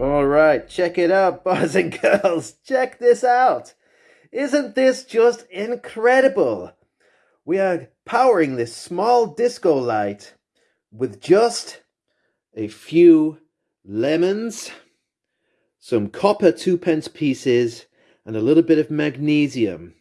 All right, check it out, boys and girls. Check this out. Isn't this just incredible? We are powering this small disco light with just a few lemons, some copper two pence pieces, and a little bit of magnesium.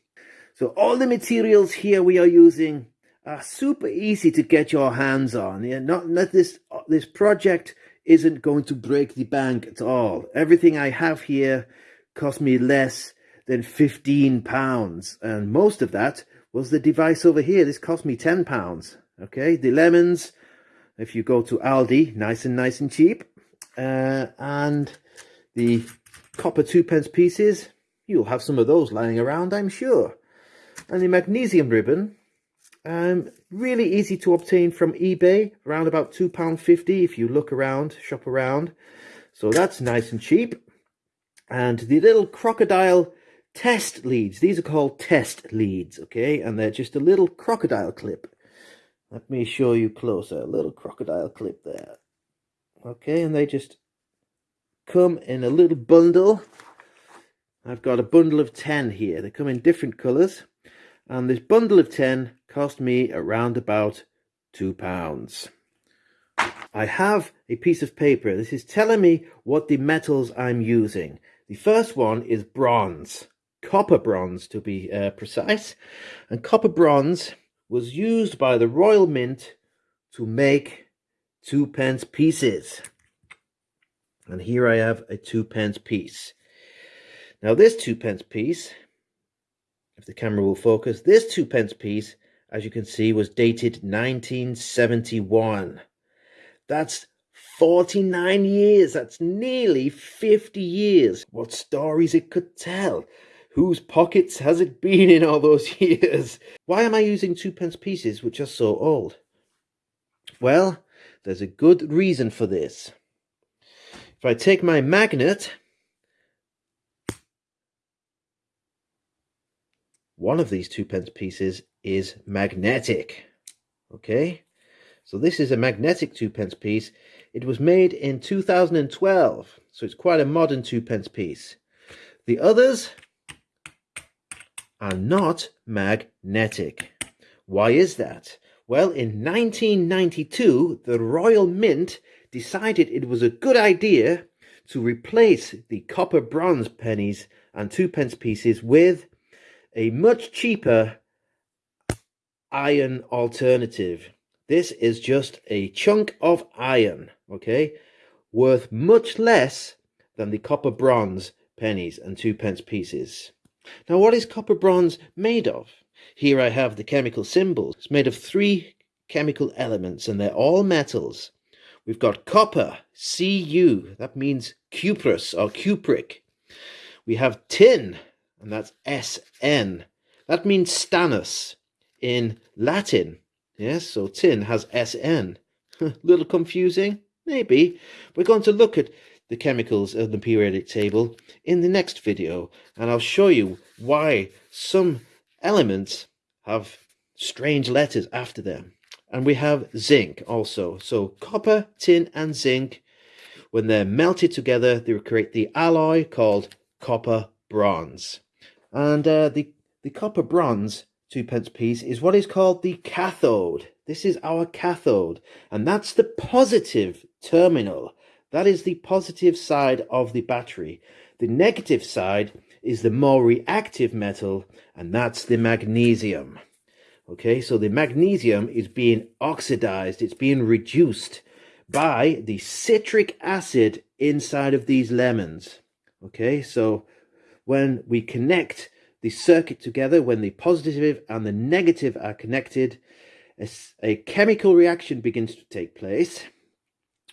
So all the materials here we are using are super easy to get your hands on. Yeah, not, this, this project isn't going to break the bank at all. Everything I have here cost me less than 15 pounds. And most of that was the device over here. This cost me 10 pounds. Okay, the lemons, if you go to Aldi, nice and nice and cheap. Uh, and the copper two pence pieces, you'll have some of those lying around, I'm sure. And the magnesium ribbon, um, really easy to obtain from eBay, around about £2.50 if you look around, shop around. So that's nice and cheap. And the little crocodile test leads, these are called test leads, okay? And they're just a little crocodile clip. Let me show you closer, a little crocodile clip there. Okay, and they just come in a little bundle. I've got a bundle of 10 here. They come in different colours. And this bundle of 10 cost me around about two pounds. I have a piece of paper. This is telling me what the metals I'm using. The first one is bronze, copper bronze to be uh, precise. And copper bronze was used by the Royal Mint to make two pence pieces. And here I have a two pence piece. Now this two pence piece, if the camera will focus, this two pence piece as you can see, was dated 1971. That's 49 years. That's nearly 50 years. What stories it could tell. Whose pockets has it been in all those years? Why am I using two pence pieces which are so old? Well, there's a good reason for this. If I take my magnet one of these two pence pieces is magnetic. Okay, so this is a magnetic two pence piece. It was made in 2012, so it's quite a modern two pence piece. The others are not magnetic. Why is that? Well, in 1992, the Royal Mint decided it was a good idea to replace the copper bronze pennies and two pence pieces with a much cheaper iron alternative. This is just a chunk of iron, okay, worth much less than the copper bronze pennies and two pence pieces. Now, what is copper bronze made of? Here I have the chemical symbols. It's made of three chemical elements and they're all metals. We've got copper, Cu, that means cuprous or cupric. We have tin, and that's SN. That means stannous in Latin. Yes, so tin has SN. A little confusing? Maybe. We're going to look at the chemicals of the periodic table in the next video, and I'll show you why some elements have strange letters after them. And we have zinc also. So copper, tin, and zinc, when they're melted together, they create the alloy called copper bronze. And uh, the, the copper bronze two pence piece is what is called the cathode. This is our cathode, and that's the positive terminal. That is the positive side of the battery. The negative side is the more reactive metal, and that's the magnesium. Okay, so the magnesium is being oxidized, it's being reduced by the citric acid inside of these lemons. Okay, so when we connect the circuit together, when the positive and the negative are connected, a, a chemical reaction begins to take place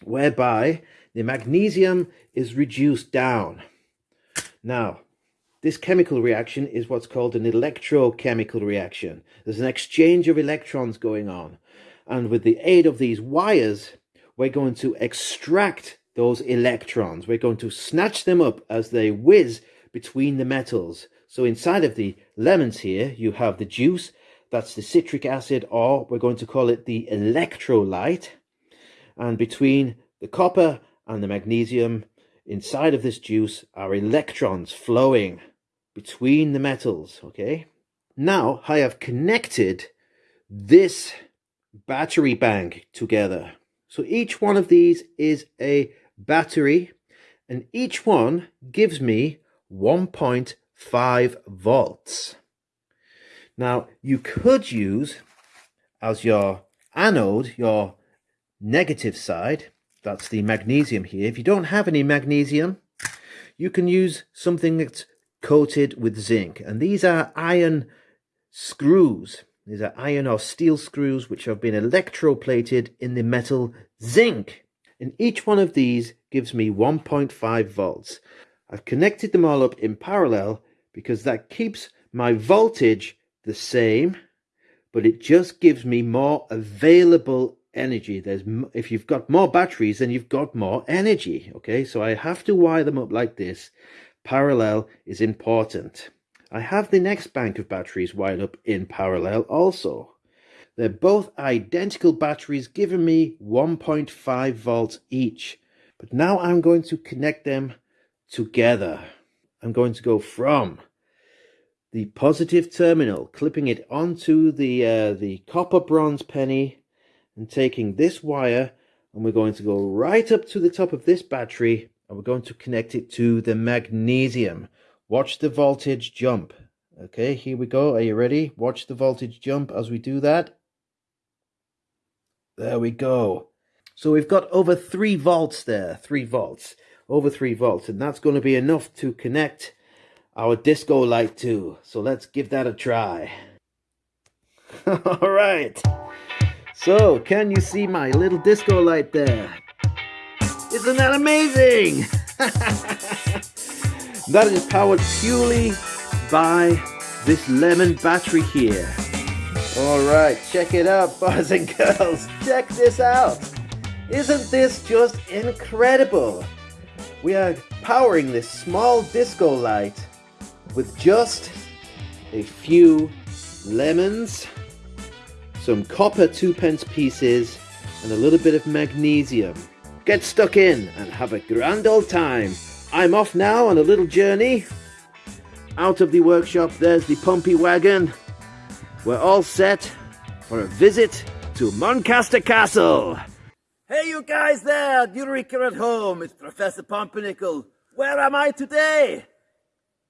whereby the magnesium is reduced down. Now, this chemical reaction is what's called an electrochemical reaction. There's an exchange of electrons going on. And with the aid of these wires, we're going to extract those electrons. We're going to snatch them up as they whiz between the metals. So inside of the lemons here, you have the juice, that's the citric acid, or we're going to call it the electrolyte. And between the copper and the magnesium inside of this juice are electrons flowing between the metals, okay? Now I have connected this battery bank together. So each one of these is a battery and each one gives me 1.5 volts. Now you could use as your anode, your negative side, that's the magnesium here. If you don't have any magnesium, you can use something that's coated with zinc. And these are iron screws. These are iron or steel screws which have been electroplated in the metal zinc. And each one of these gives me 1.5 volts. I've connected them all up in parallel because that keeps my voltage the same, but it just gives me more available energy. There's If you've got more batteries, then you've got more energy. Okay, so I have to wire them up like this. Parallel is important. I have the next bank of batteries wired up in parallel also. They're both identical batteries giving me 1.5 volts each. But now I'm going to connect them together. I'm going to go from the positive terminal, clipping it onto the, uh, the copper bronze penny and taking this wire and we're going to go right up to the top of this battery and we're going to connect it to the magnesium. Watch the voltage jump. Okay, here we go. Are you ready? Watch the voltage jump as we do that. There we go. So we've got over 3 volts there, 3 volts, over 3 volts, and that's going to be enough to connect our disco light to. So let's give that a try. All right. So, can you see my little disco light there? Isn't that amazing? that is powered purely by this lemon battery here. Alright, check it out boys and girls. Check this out. Isn't this just incredible? We are powering this small disco light with just a few lemons, some copper two pence pieces, and a little bit of magnesium. Get stuck in and have a grand old time. I'm off now on a little journey. Out of the workshop, there's the pumpy wagon. We're all set for a visit to Muncaster Castle. You guys there, Eureka at home. It's Professor Pumpernickel. Where am I today?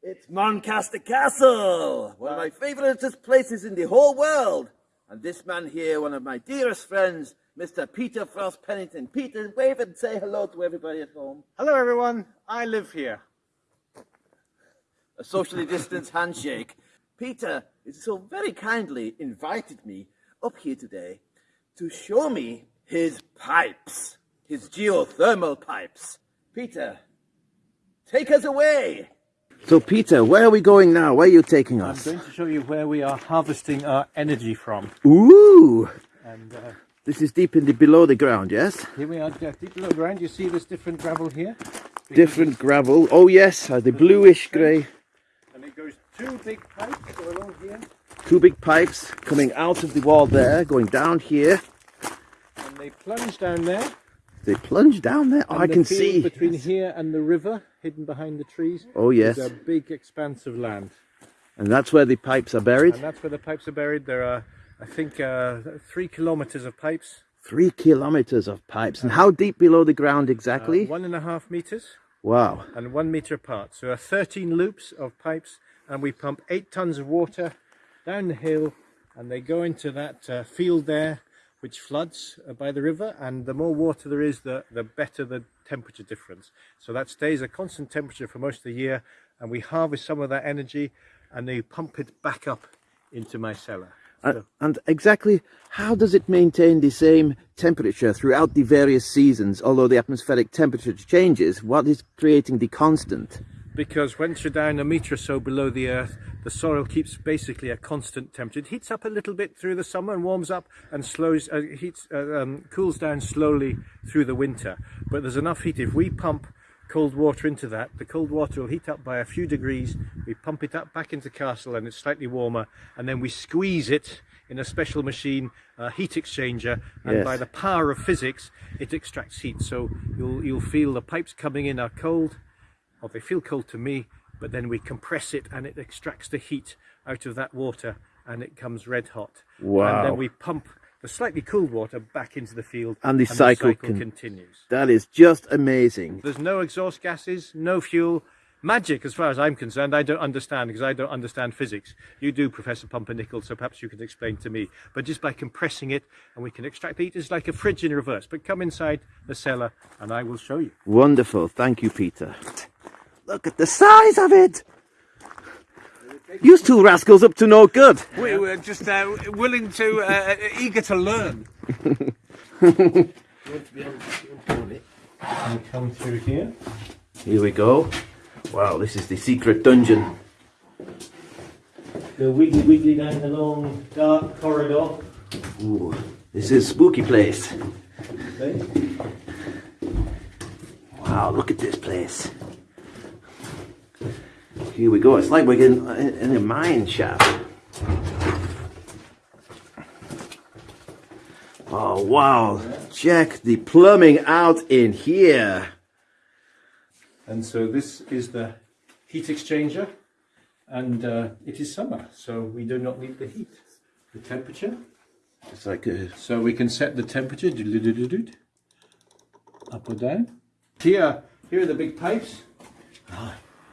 It's Muncaster Castle, one of my favouriteest places in the whole world. And this man here, one of my dearest friends, Mr. Peter Frost Pennington. Peter, wave and say hello to everybody at home. Hello, everyone. I live here. A socially distanced handshake. Peter is so very kindly invited me up here today to show me his pipes, his geothermal pipes. Peter, take us away. So Peter, where are we going now? Where are you taking us? I'm going to show you where we are harvesting our energy from. Ooh! And uh, this is deep in the below the ground, yes? Here we are deep below ground. You see this different gravel here? Different gravel. Oh yes, uh, the bluish grey. And it goes two big pipes along here. Two big pipes coming out of the wall there, going down here they plunge down there. They plunge down there? Oh, I can see. Between here and the river, hidden behind the trees. Oh, yes. There's a big expanse of land. And that's where the pipes are buried? And that's where the pipes are buried. There are, I think, uh, three kilometers of pipes. Three kilometers of pipes. And how deep below the ground exactly? Uh, one and a half meters. Wow. And one meter apart. So there are 13 loops of pipes and we pump eight tons of water down the hill and they go into that uh, field there which floods uh, by the river and the more water there is the, the better the temperature difference. So that stays a constant temperature for most of the year and we harvest some of that energy and they pump it back up into my cellar. So, and exactly how does it maintain the same temperature throughout the various seasons although the atmospheric temperature changes? What is creating the constant? Because once you're down a metre or so below the earth the soil keeps basically a constant temperature. It heats up a little bit through the summer and warms up and slows, uh, heats, uh, um, cools down slowly through the winter. But there's enough heat. If we pump cold water into that, the cold water will heat up by a few degrees. We pump it up back into castle and it's slightly warmer and then we squeeze it in a special machine, a heat exchanger, and Yes. by the power of physics, it extracts heat. So you'll you'll feel the pipes coming in are cold, or they feel cold to me, but then we compress it and it extracts the heat out of that water and it comes red hot. Wow. And then we pump the slightly cooled water back into the field And the cycle con- continues. That is just amazing. There's no exhaust gases, no fuel. Magic, as far as I'm concerned, I don't understand because I don't understand physics. You do, Professor Pumpernickel, so perhaps you can explain to me. But just by compressing it and we can extract the heat, it's like a fridge in reverse. But come inside the cellar and I will show you. Wonderful. Thank you, Peter. Look at the size of it. You two rascals up to no good. We were just uh, willing to, uh, eager to learn. And come through here. Here we go. Wow, this is the secret dungeon. Go wiggly wiggly down the long dark corridor. Ooh, this is a spooky place. Okay. Wow, look at this place. Here we go. It's like we're in, in a mine shaft. Oh, wow. Check the plumbing out in here. And so this is the heat exchanger, and uh, it is summer, so we do not need the heat. The temperature. It's like a, So we can set the temperature up or down. Here, here are the big pipes.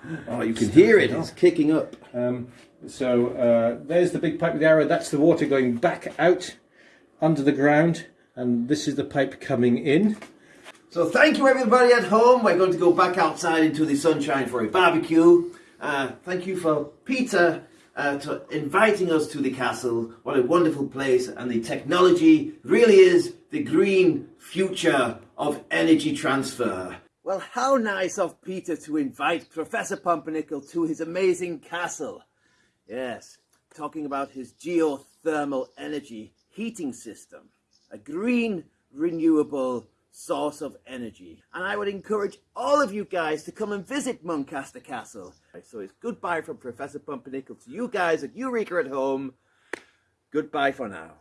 oh, you can hear it. It's kicking up. Um, so uh, there's the big pipe with the arrow. That's the water going back out under the ground, and this is the pipe coming in. So thank you everybody at home. We're going to go back outside into the sunshine for a barbecue. Uh, thank you for Peter uh, to inviting us to the castle. What a wonderful place and the technology really is the green future of energy transfer. Well, how nice of Peter to invite Professor Pumpernickel to his amazing castle. Yes, talking about his geothermal energy heating system, a green, renewable source of energy. And I would encourage all of you guys to come and visit Muncaster Castle. So it's goodbye from Professor Pumpernickel to you guys at Eureka at home. Goodbye for now.